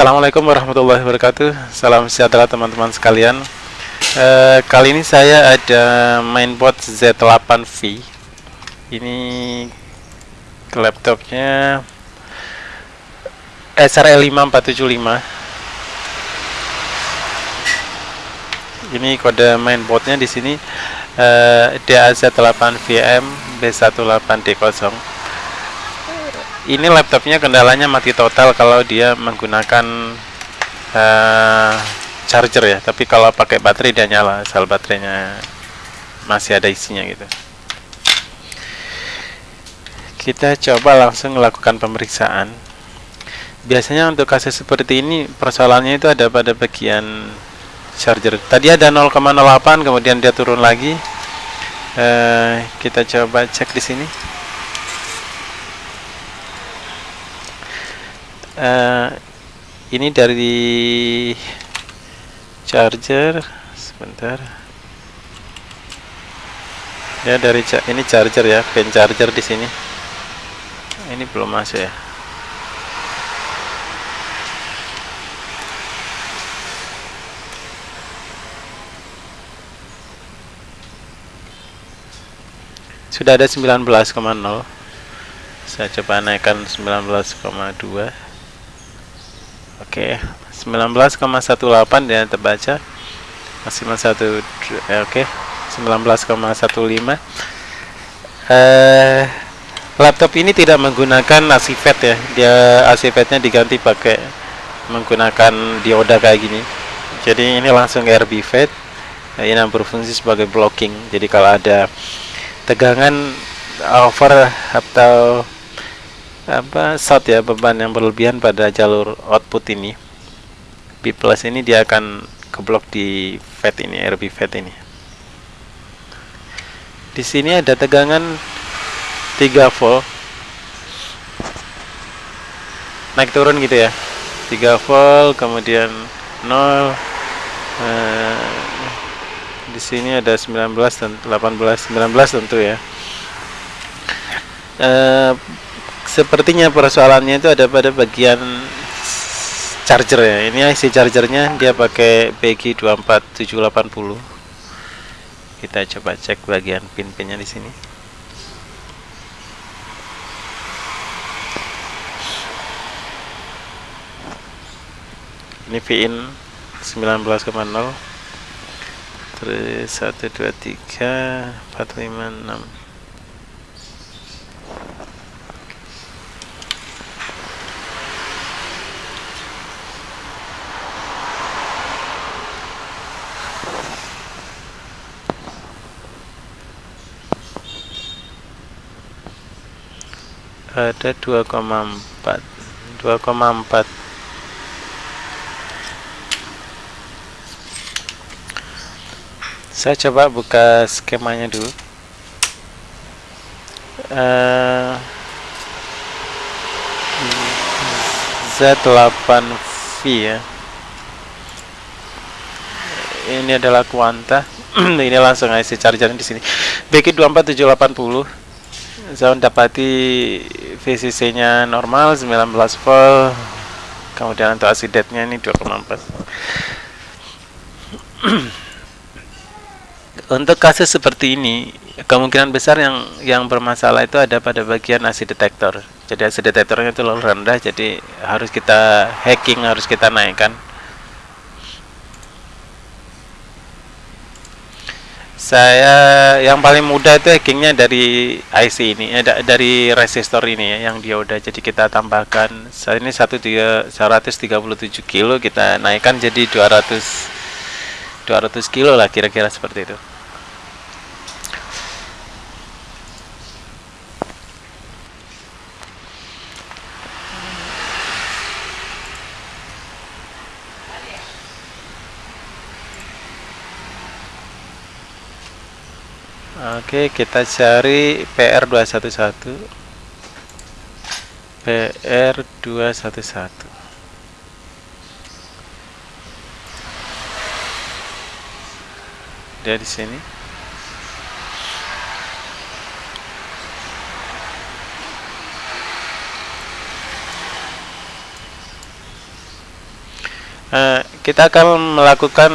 Assalamualaikum warahmatullahi wabarakatuh. Salam sejahtera teman-teman sekalian. E, Kali ini saya ada mainboard Z8V Ini laptopnya SRL 5475 Ini kode mainboardnya di sini. E, DAZ8VM B18D0 ini laptopnya kendalanya mati total kalau dia menggunakan uh, charger ya. Tapi kalau pakai baterai dia nyala asal baterainya masih ada isinya gitu. Kita coba langsung melakukan pemeriksaan. Biasanya untuk kasus seperti ini persoalannya itu ada pada bagian charger. Tadi ada 0,08 kemudian dia turun lagi. Uh, kita coba cek di sini uh, ini dari charger sebentar. Ya dari ini charger ya pin charger di sini. Ini belum masuk ya. Sudah ada 19,0 saya coba naikkan 19,2 Oke, okay. 19,18 dia terbaca. Maksimal 1 ya, oke. Okay. 19,15. Eh laptop ini tidak menggunakan ACVET ya. Dia ACVET-nya diganti pakai menggunakan dioda kayak gini. Jadi ini langsung RB FET. Nah, ini yang berfungsi sebagai blocking. Jadi kalau ada tegangan over atau apa short ya beban yang berlebihan pada jalur output ini. B plus ini dia akan keblok di FET ini RB FET ini. Di sini ada tegangan 3 volt. Naik turun gitu ya. 3 volt kemudian 0 eh, di sini ada 19 dan 18 19 tentu ya. Eh, sepertinya persoalannya itu ada pada bagian charger ya. Ini IC chargernya dia pakai BG24780 kita coba cek bagian pin-pinnya di sini. Ini VIN 19,0 terus 1 2 3 4 5 6 ada 2,4 2,4 saya coba buka skemanya dulu. Uh, Z8V ya. Ini adalah kuanta ini langsung IC charger di sini. BK24780 saya mendapati VCC nya normal 19 volt. Kemudian untuk asidetnya ini 2,4 untuk kasus seperti ini kemungkinan besar yang yang bermasalah itu ada pada bagian AC detektor jadi AC detektornya itu terlalu rendah jadi harus kita hacking harus kita naikkan saya yang paling mudah itu hackingnya dari IC ini ya, dari resistor ini ya yang dia udah jadi kita tambahkan. Saat ini satu tiga 137 kilo kita naikkan jadi 200 200 kilo lah kira-kira seperti itu Oke, kita cari PR211. PR211. Dia di sini. uh, kita akan melakukan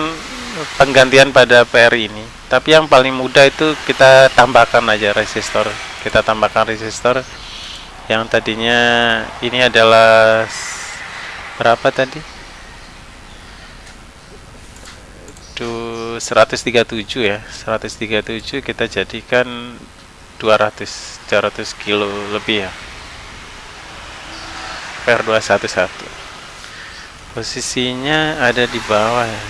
penggantian pada PR ini tapi yang paling mudah itu kita tambahkan aja resistor. Kita tambahkan resistor yang tadinya ini adalah berapa tadi? Tuh 137 ya. 137 kita jadikan 200 200 kilo lebih ya. Per 211 posisinya ada di bawah ya.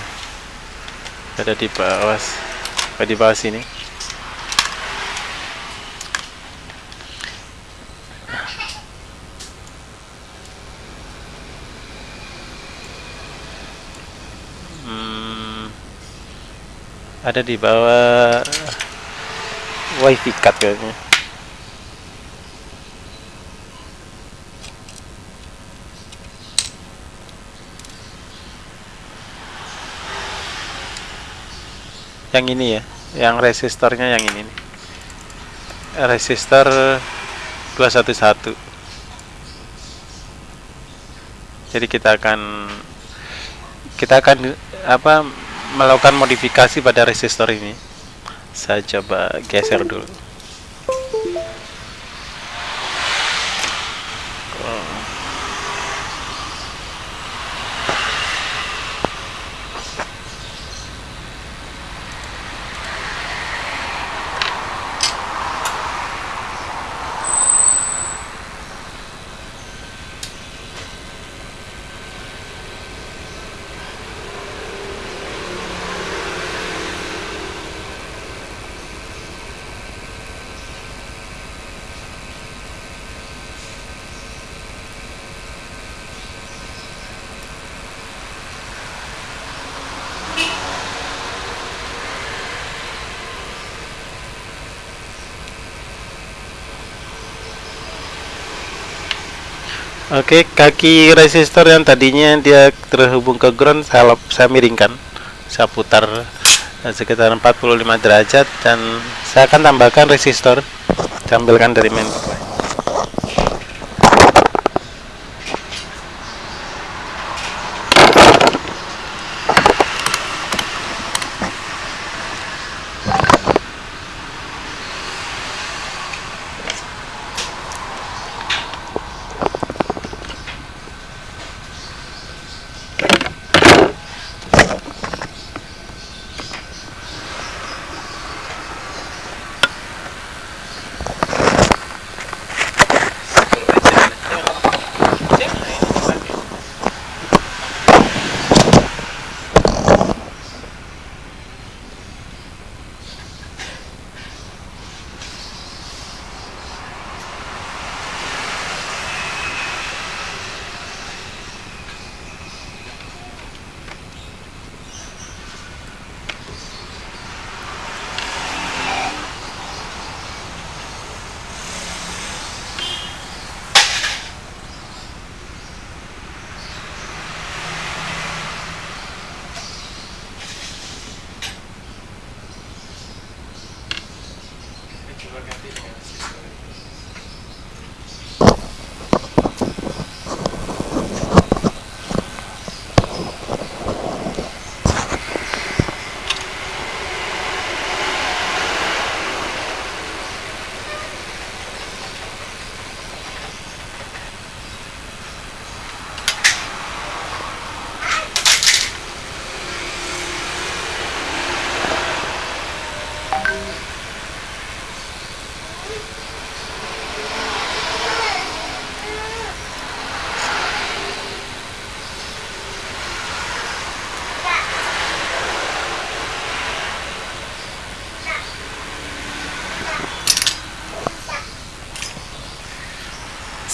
Ada di bawah di bawah sini hmm, ada di bawah wifi card kayaknya yang ini ya yang resistornya yang ini nih. Resistor 211 jadi kita akan kita akan apa melakukan modifikasi pada resistor ini. Saya coba geser dulu Oke, kaki resistor yang tadinya dia terhubung ke ground saya, saya miringkan. Saya putar eh, sekitar 45 derajat dan saya akan tambahkan resistor. Saya ambilkan dari main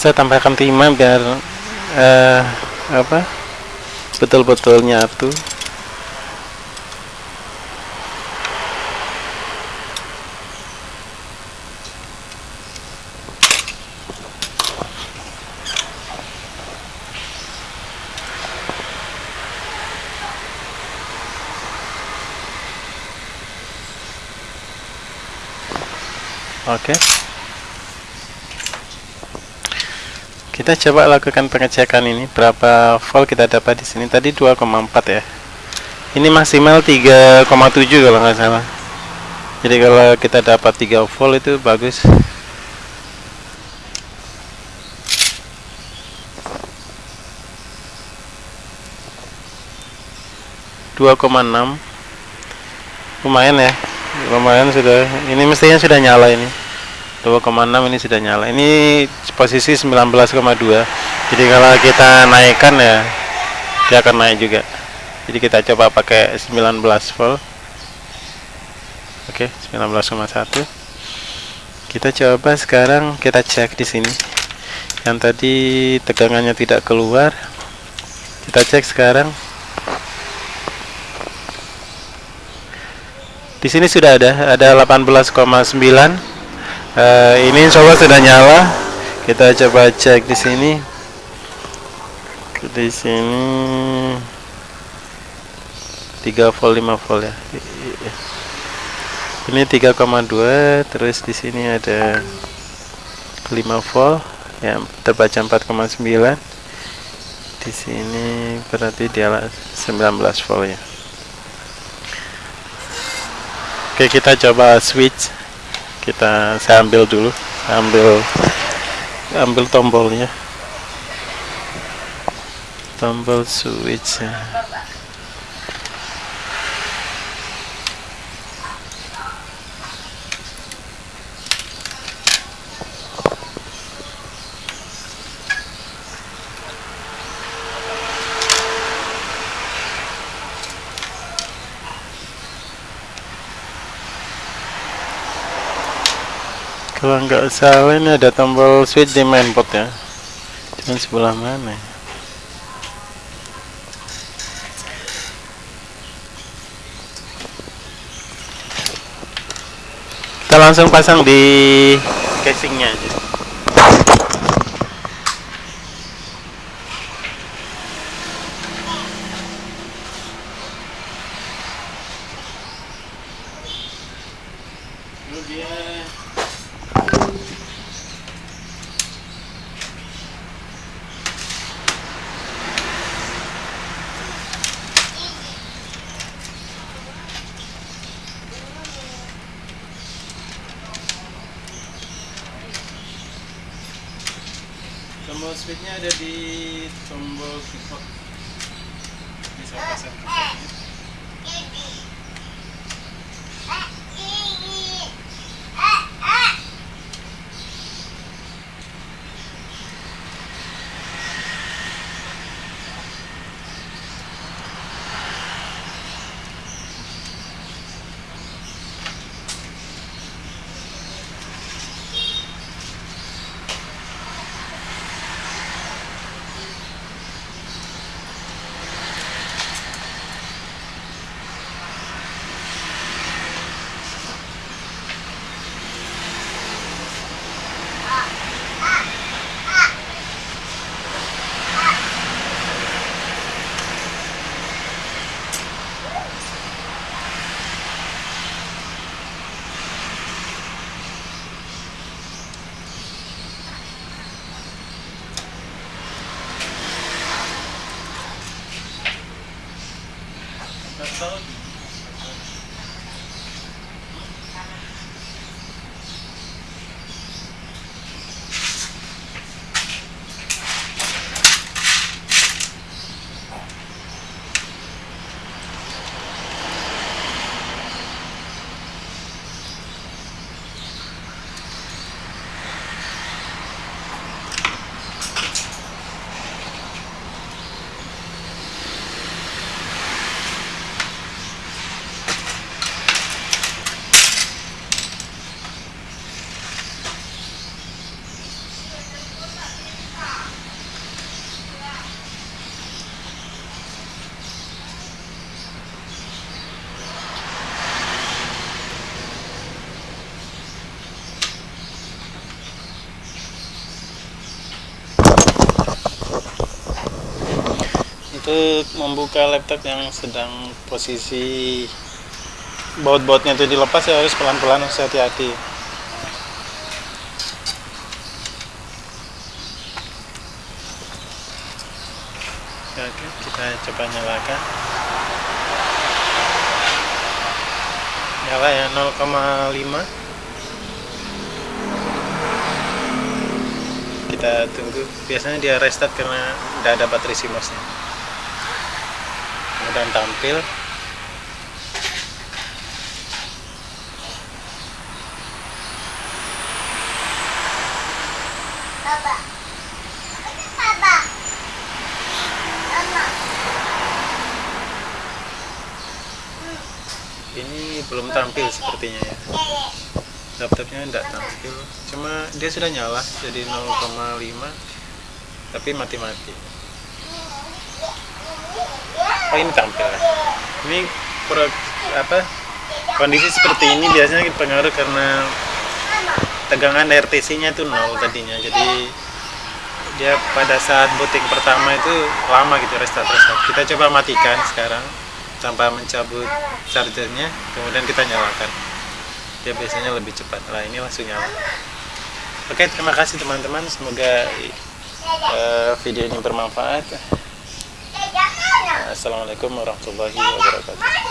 saya tambahkan timah biar uh, apa betul-betul nyatu Oke. Okay. Kita coba lakukan pengecekan ini. Berapa volt kita dapat di sini? Tadi 2,4 ya. Ini maksimal 3,7 kalau nggak salah. Jadi kalau kita dapat 3 volt itu bagus. 2,6 lumayan ya. Lumayan sudah. Ini mestinya sudah nyala ini 2,6 ini sudah nyala. Ini posisi 19,2 jadi kalau kita naikkan ya dia akan naik juga. Jadi kita coba pakai 19 volt. Oke 19,1 kita coba sekarang kita cek di sini. Yang tadi tegangannya tidak keluar. Kita cek sekarang. Di sini sudah ada, ada 18,9. Uh, ini insya Allah sudah nyala. Kita coba cek di sini. Di sini 3 volt 5 volt ya. Ini 3,2 terus di sini ada 5 volt yang terbaca 4,9 di sini berarti dia 19 volt ya Oke kita coba switch kita saya ambil dulu ambil ambil tombolnya tombol switch. Kalau nggak salah ini ada tombol switch di mainport ya cuman sebelah mana ya? kita langsung pasang di casingnya aja switchnya ada di tombol pivot bisa pasang That's. untuk membuka laptop yang sedang posisi baut-bautnya itu dilepas ya harus pelan-pelan harus hati-hati. Ya, oke kita coba nyalakan. Nyala ya 0,5 kita tunggu. Biasanya dia restart karena tidak ada baterai simosnya kemudian tampil. Mama. ini belum tampil sepertinya ya. Laptopnya tidak tampil. Cuma dia sudah nyala jadi 0,5 tapi mati-mati oh ini tampil ini pro, apa? Kondisi seperti ini biasanya pengaruh karena tegangan RTC nya itu nol tadinya. Jadi dia pada saat booting pertama itu lama gitu restart restart kita coba matikan sekarang tanpa mencabut chargernya kemudian kita nyalakan. Dia biasanya lebih cepat. Lah ini langsung nyala. Oke terima kasih teman-teman. Semoga eh, video ini bermanfaat assalamualaikum warahmatullahi wabarakatuh